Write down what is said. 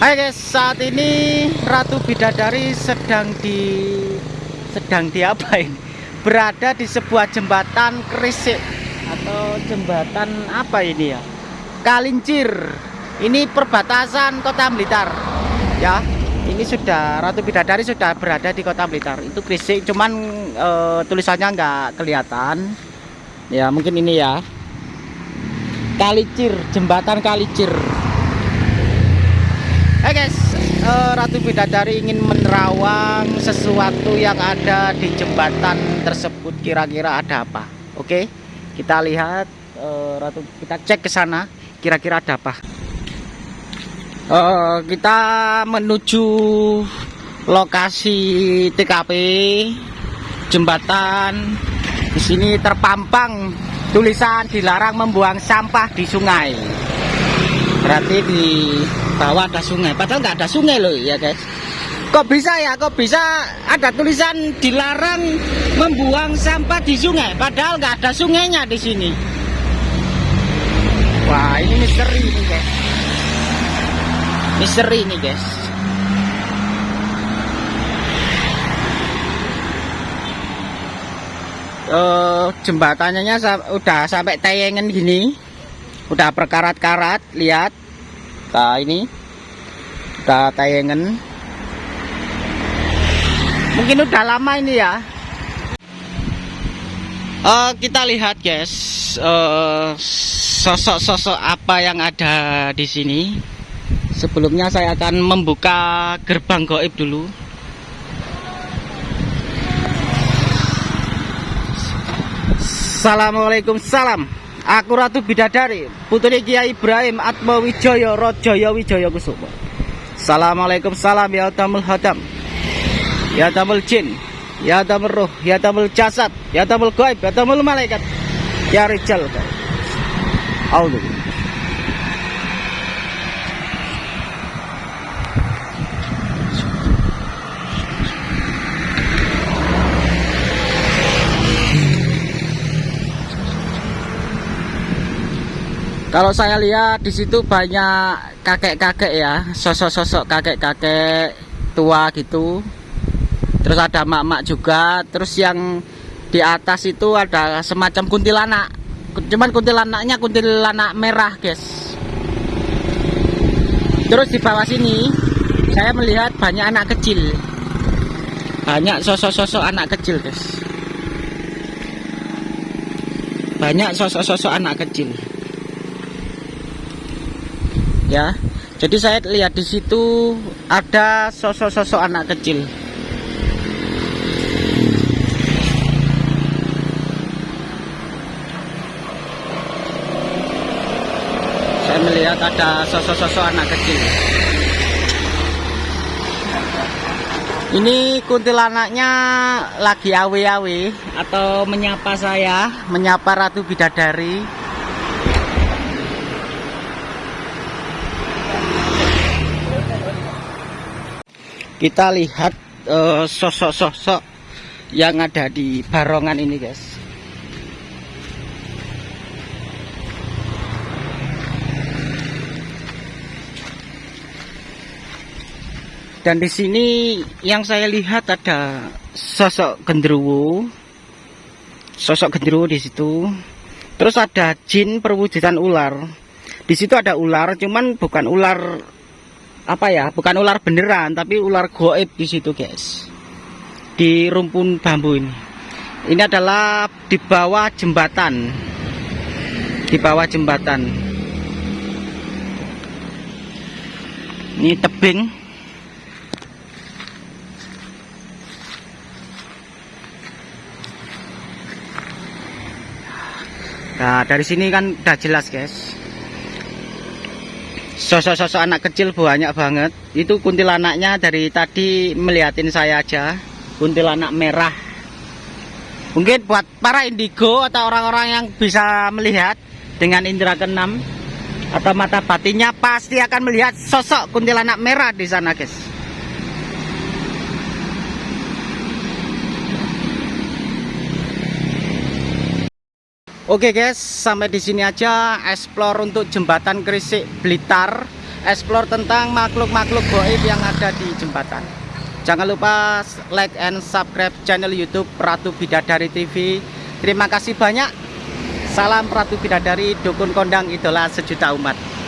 Hai guys, saat ini Ratu Bidadari sedang di sedang di? Berada di sebuah jembatan kerisik atau jembatan apa ini ya? Kalincir. Ini perbatasan Kota Blitar. Ya, ini sudah Ratu Bidadari sudah berada di Kota Blitar. Itu kerisik, cuman e, tulisannya nggak kelihatan. Ya, mungkin ini ya. Kalicir, jembatan Kalicir. Hai guys, uh, Ratu Bidadari ingin menerawang sesuatu yang ada di jembatan tersebut. Kira-kira ada apa? Oke, kita lihat uh, Ratu, kita cek ke sana. Kira-kira ada apa? Uh, kita menuju lokasi TKP jembatan. Di sini terpampang tulisan dilarang membuang sampah di sungai. Berarti di bawah ada sungai. Padahal nggak ada sungai loh ya guys. Kok bisa ya? Kok bisa ada tulisan dilarang membuang sampah di sungai? Padahal nggak ada sungainya di sini. Wah ini misteri nih guys. Misteri nih guys. Uh, jembatannya udah sampai tayangan gini. Udah perkarat-karat lihat Nah ini kita tayangan mungkin udah lama ini ya. Uh, kita lihat guys. Sosok-sosok uh, apa yang ada di sini? Sebelumnya saya akan membuka gerbang goib dulu. Assalamualaikum salam Aku Ratu Bidadari, putri Kiai Ibrahim Atma Wijaya Rajaya Wijaya Kusuma. Assalamualaikum salam ya tamul hadam. Ya tamul jin, ya tamul roh, ya tamul jasad, ya tamul gaib, ya tamul malaikat. Ya rijal. Allah. Kalau saya lihat di situ banyak kakek-kakek ya, sosok-sosok kakek-kakek tua gitu. Terus ada mak-mak juga. Terus yang di atas itu ada semacam kuntilanak. Cuman kuntilanaknya kuntilanak merah, guys. Terus di bawah sini saya melihat banyak anak kecil. Banyak sosok-sosok anak kecil, guys. Banyak sosok-sosok anak kecil ya. Jadi saya lihat di situ ada sosok-sosok anak kecil. Saya melihat ada sosok-sosok anak kecil. Ini kuntilanaknya lagi awe-awe atau menyapa saya? Menyapa Ratu Bidadari kita lihat eh, sosok-sosok uh, yang ada di barongan ini guys. Dan di sini yang saya lihat ada sosok genderuwo sosok genderuwo di situ. Terus ada jin perwujudan ular. Di situ ada ular cuman bukan ular apa ya bukan ular beneran tapi ular goib di situ guys. Di rumpun bambu ini. Ini adalah di bawah jembatan. Di bawah jembatan. Ini tebing. Nah dari sini kan udah jelas guys sosok-sosok anak kecil banyak banget. Itu kuntilanaknya dari tadi melihatin saya aja. Kuntilanak merah. Mungkin buat para indigo atau orang-orang yang bisa melihat dengan indera keenam atau mata batinnya pasti akan melihat sosok kuntilanak merah di sana guys Oke guys, sampai di sini aja explore untuk jembatan Krisik Blitar. explore tentang makhluk-makhluk goib yang ada di jembatan. Jangan lupa like and subscribe channel YouTube Ratu Bidadari TV. Terima kasih banyak. Salam Ratu Bidadari, dukun kondang idola sejuta umat.